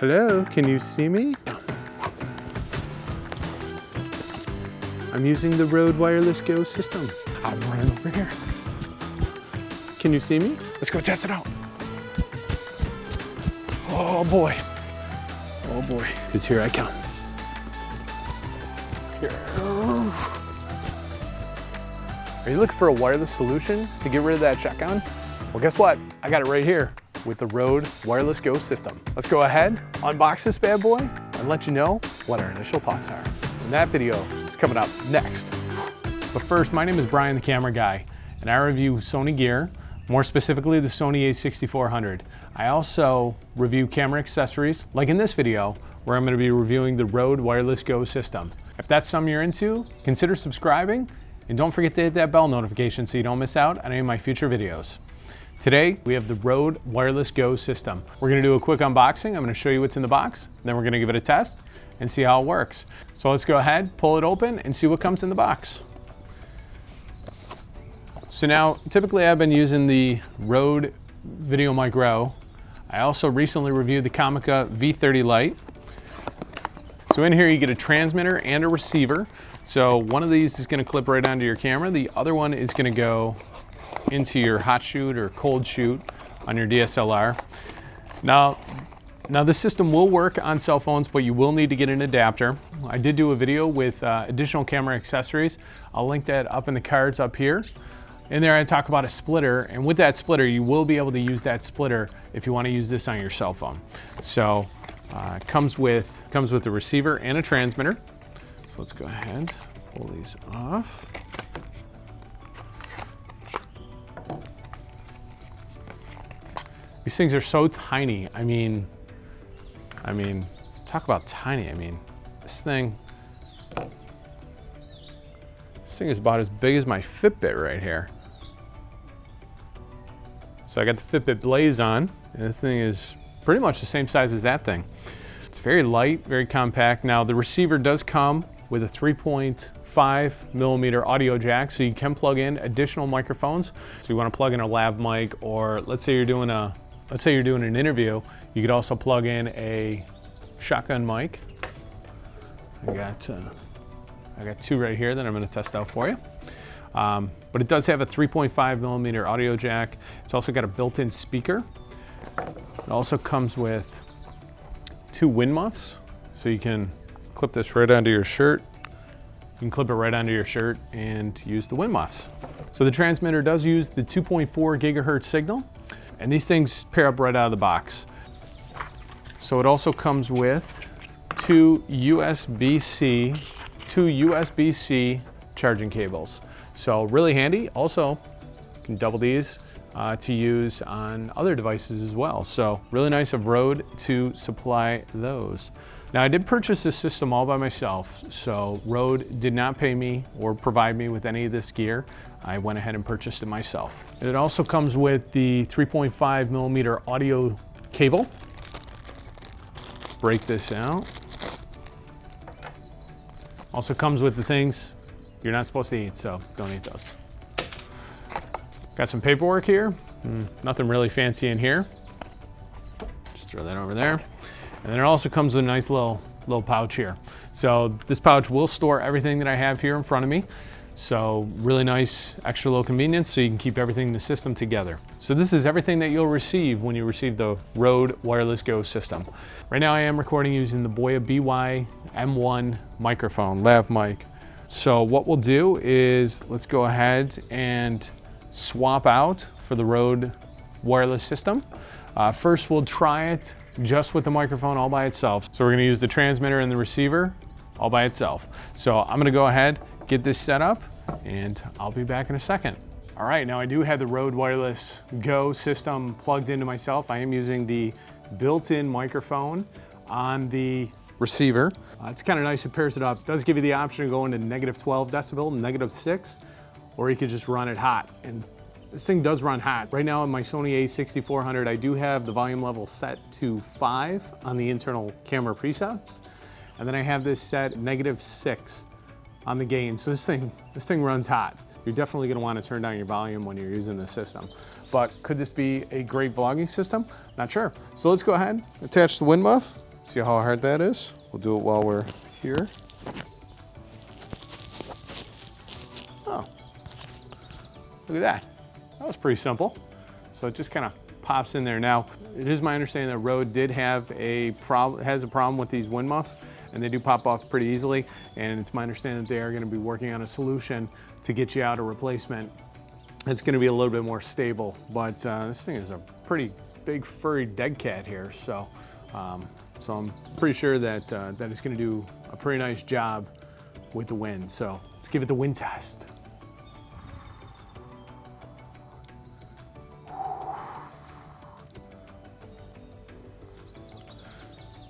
Hello, can you see me? I'm using the Rode Wireless Go system. I'm running over here. Can you see me? Let's go test it out. Oh boy. Oh boy. Because here I come. Here. Are you looking for a wireless solution to get rid of that check-on? Well, guess what? I got it right here with the Rode Wireless Go system. Let's go ahead, unbox this bad boy, and let you know what our initial thoughts are. And that video is coming up next. But first, my name is Brian the Camera Guy, and I review Sony gear, more specifically the Sony a6400. I also review camera accessories, like in this video, where I'm gonna be reviewing the Rode Wireless Go system. If that's something you're into, consider subscribing, and don't forget to hit that bell notification so you don't miss out on any of my future videos. Today, we have the Rode Wireless Go system. We're gonna do a quick unboxing. I'm gonna show you what's in the box, then we're gonna give it a test and see how it works. So let's go ahead, pull it open and see what comes in the box. So now, typically I've been using the Rode VideoMicro. I also recently reviewed the Comica V30 Lite. So in here you get a transmitter and a receiver. So one of these is gonna clip right onto your camera. The other one is gonna go into your hot shoe or cold shoe on your DSLR. Now, now this system will work on cell phones, but you will need to get an adapter. I did do a video with uh, additional camera accessories. I'll link that up in the cards up here. In there I talk about a splitter, and with that splitter, you will be able to use that splitter if you want to use this on your cell phone. So uh, comes with comes with a receiver and a transmitter. So let's go ahead, pull these off. These things are so tiny. I mean, I mean, talk about tiny. I mean, this thing, this thing is about as big as my Fitbit right here. So I got the Fitbit Blaze on, and the thing is pretty much the same size as that thing. It's very light, very compact. Now the receiver does come with a 3.5 millimeter audio jack, so you can plug in additional microphones. So you wanna plug in a lav mic, or let's say you're doing a let's say you're doing an interview, you could also plug in a shotgun mic. I got, uh, I got two right here that I'm gonna test out for you. Um, but it does have a 3.5 millimeter audio jack. It's also got a built-in speaker. It also comes with two wind muffs. So you can clip this right onto your shirt. You can clip it right onto your shirt and use the wind muffs. So the transmitter does use the 2.4 gigahertz signal. And these things pair up right out of the box. So it also comes with two USB-C, two USB-C charging cables. So really handy. Also, you can double these uh, to use on other devices as well. So really nice of Rode to supply those. Now I did purchase this system all by myself, so Rode did not pay me or provide me with any of this gear. I went ahead and purchased it myself. It also comes with the 3.5 millimeter audio cable. Break this out. Also comes with the things you're not supposed to eat, so don't eat those. Got some paperwork here. Mm, nothing really fancy in here. Just throw that over there. And then it also comes with a nice little, little pouch here. So this pouch will store everything that I have here in front of me. So really nice extra little convenience so you can keep everything in the system together. So this is everything that you'll receive when you receive the Rode Wireless Go system. Right now I am recording using the Boya BY M1 microphone, lav mic. So what we'll do is let's go ahead and swap out for the Rode wireless system. Uh, first we'll try it just with the microphone all by itself. So we're gonna use the transmitter and the receiver all by itself. So I'm gonna go ahead, get this set up, and I'll be back in a second. All right, now I do have the Rode Wireless Go system plugged into myself. I am using the built-in microphone on the receiver. Uh, it's kind of nice, it pairs it up. It does give you the option to go into negative 12 decibel, negative six, or you could just run it hot. And this thing does run hot. Right now on my Sony a6400, I do have the volume level set to five on the internal camera presets. And then I have this set negative six on the gain. So this thing, this thing runs hot. You're definitely gonna wanna turn down your volume when you're using this system. But could this be a great vlogging system? Not sure. So let's go ahead, attach the wind muff. See how hard that is? We'll do it while we're here. Oh, look at that. That was pretty simple. So it just kind of pops in there. Now, it is my understanding that Rode did have a problem, has a problem with these wind muffs, and they do pop off pretty easily. And it's my understanding that they are gonna be working on a solution to get you out a replacement it's gonna be a little bit more stable. But uh, this thing is a pretty big furry dead cat here. So, um, so I'm pretty sure that, uh, that it's gonna do a pretty nice job with the wind. So let's give it the wind test.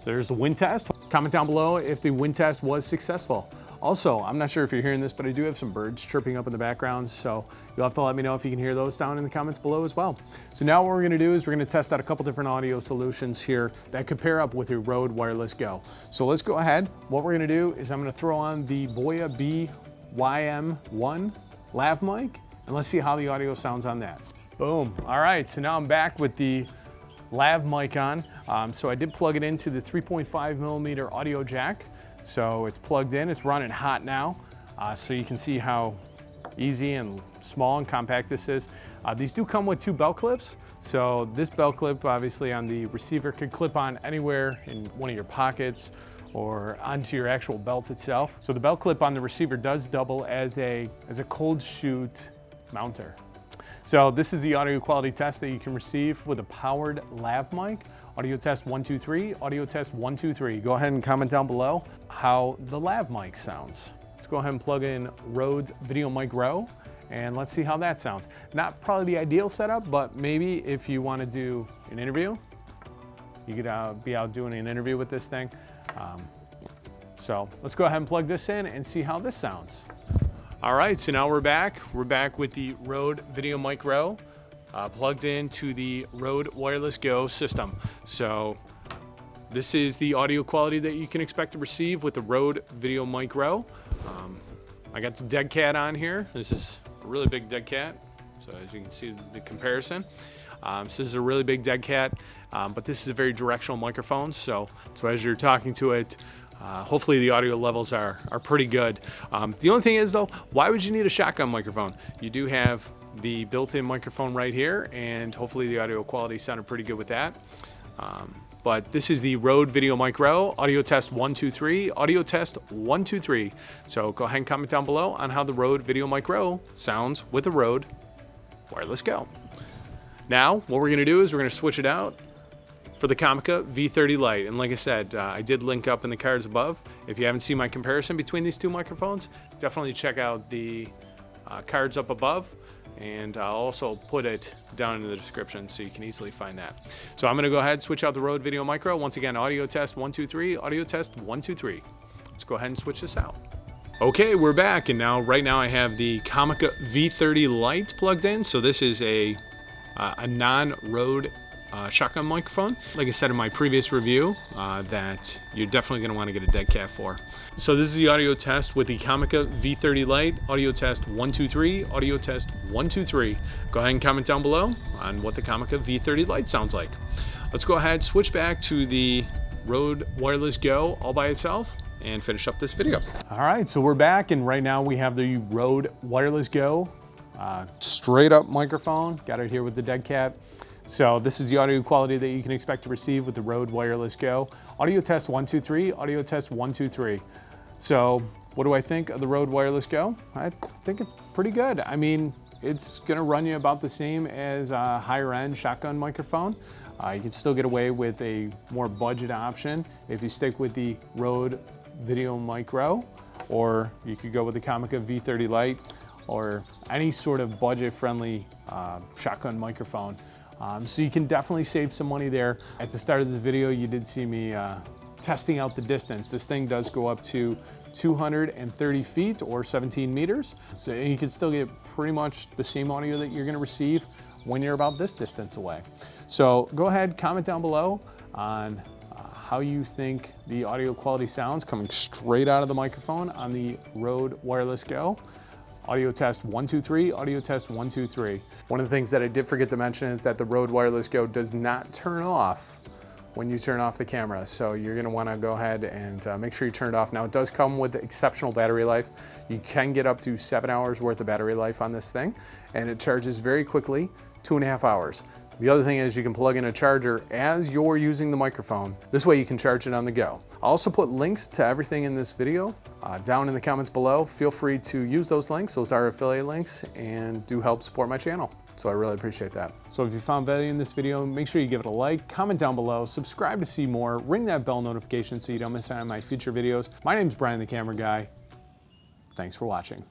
So there's the wind test. Comment down below if the wind test was successful. Also, I'm not sure if you're hearing this, but I do have some birds chirping up in the background, so you'll have to let me know if you can hear those down in the comments below as well. So now what we're gonna do is we're gonna test out a couple different audio solutions here that could pair up with your Rode Wireless Go. So let's go ahead. What we're gonna do is I'm gonna throw on the Boya BYM1 lav mic, and let's see how the audio sounds on that. Boom. All right, so now I'm back with the lav mic on. Um, so I did plug it into the 3.5 millimeter audio jack. So it's plugged in, it's running hot now. Uh, so you can see how easy and small and compact this is. Uh, these do come with two belt clips. So this belt clip obviously on the receiver could clip on anywhere in one of your pockets or onto your actual belt itself. So the belt clip on the receiver does double as a, as a cold shoe mounter. So this is the audio quality test that you can receive with a powered lav mic. Audio test one, two, three, audio test one, two, three. Go ahead and comment down below how the lav mic sounds. Let's go ahead and plug in Rode's VideoMicro and let's see how that sounds. Not probably the ideal setup, but maybe if you want to do an interview, you could uh, be out doing an interview with this thing. Um, so let's go ahead and plug this in and see how this sounds. All right, so now we're back. We're back with the Rode VideoMicro uh, plugged into the Rode Wireless Go system. So this is the audio quality that you can expect to receive with the Rode VideoMicro. Um, I got the dead cat on here. This is a really big dead cat. So as you can see the comparison. Um, so this is a really big dead cat, um, but this is a very directional microphone. So, so as you're talking to it, uh, hopefully the audio levels are, are pretty good. Um, the only thing is though, why would you need a shotgun microphone? You do have the built-in microphone right here and hopefully the audio quality sounded pretty good with that. Um, but this is the Rode VideoMicro, audio test one, two, three, audio test one, two, three. So go ahead and comment down below on how the Rode VideoMicro sounds with the Rode Wireless Go. Now, what we're gonna do is we're gonna switch it out for the Comica V30 Lite. And like I said, uh, I did link up in the cards above. If you haven't seen my comparison between these two microphones, definitely check out the uh, cards up above and I'll also put it down in the description so you can easily find that. So I'm gonna go ahead and switch out the Rode VideoMicro. Once again, audio test one, two, three, audio test one, two, three. Let's go ahead and switch this out. Okay, we're back, and now right now I have the Comica V30 Lite plugged in. So this is a uh, a non-Rode uh, shotgun microphone. Like I said in my previous review, uh, that you're definitely going to want to get a dead cat for. So this is the audio test with the Comica V30 Lite. Audio test 123, audio test 123. Go ahead and comment down below on what the Comica V30 Lite sounds like. Let's go ahead, switch back to the Rode Wireless Go all by itself and finish up this video. All right, so we're back and right now we have the Rode Wireless Go uh, straight up microphone. Got it here with the dead cat. So this is the audio quality that you can expect to receive with the Rode Wireless Go. Audio test one, two, three, audio test one, two, three. So what do I think of the Rode Wireless Go? I think it's pretty good. I mean, it's gonna run you about the same as a higher end shotgun microphone. Uh, you can still get away with a more budget option if you stick with the Rode VideoMicro, or you could go with the Comica V30 Lite, or any sort of budget friendly uh, shotgun microphone. Um, so you can definitely save some money there. At the start of this video, you did see me uh, testing out the distance. This thing does go up to 230 feet or 17 meters. So you can still get pretty much the same audio that you're gonna receive when you're about this distance away. So go ahead, comment down below on uh, how you think the audio quality sounds coming straight out of the microphone on the Rode Wireless Go. Audio test one, two, three, audio test one, two, three. One of the things that I did forget to mention is that the Rode Wireless Go does not turn off when you turn off the camera. So you're gonna wanna go ahead and uh, make sure you turn it off. Now it does come with exceptional battery life. You can get up to seven hours worth of battery life on this thing and it charges very quickly, two and a half hours. The other thing is you can plug in a charger as you're using the microphone. This way you can charge it on the go. I'll also put links to everything in this video uh, down in the comments below. Feel free to use those links. Those are affiliate links and do help support my channel. So I really appreciate that. So if you found value in this video, make sure you give it a like, comment down below, subscribe to see more, ring that bell notification so you don't miss out on my future videos. My name's Brian the Camera Guy. Thanks for watching.